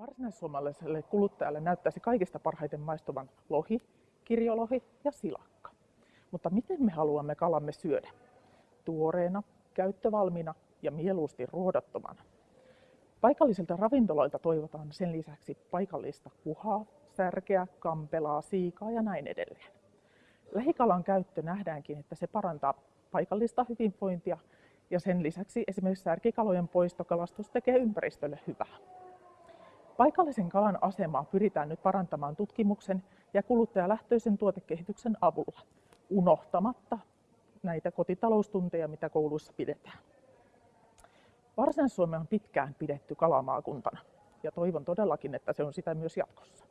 Varsinaissuomalaiselle kuluttajalle näyttäisi kaikista parhaiten maistuvan lohi, kirjolohi ja silakka. Mutta miten me haluamme kalamme syödä? Tuoreena, käyttövalmiina ja mieluusti ruodattomana. Paikallisilta ravintoloilta toivotaan sen lisäksi paikallista kuhaa, särkeä, kampelaa, siikaa ja näin edelleen. Lähikalan käyttö nähdäänkin, että se parantaa paikallista hyvinvointia ja sen lisäksi esimerkiksi särkikalojen poistokalastus tekee ympäristölle hyvää. Paikallisen kalan asemaa pyritään nyt parantamaan tutkimuksen ja kuluttajalähtöisen tuotekehityksen avulla, unohtamatta näitä kotitaloustunteja, mitä kouluissa pidetään. Varsinais-Suomi on pitkään pidetty kalamaakuntana ja toivon todellakin, että se on sitä myös jatkossa.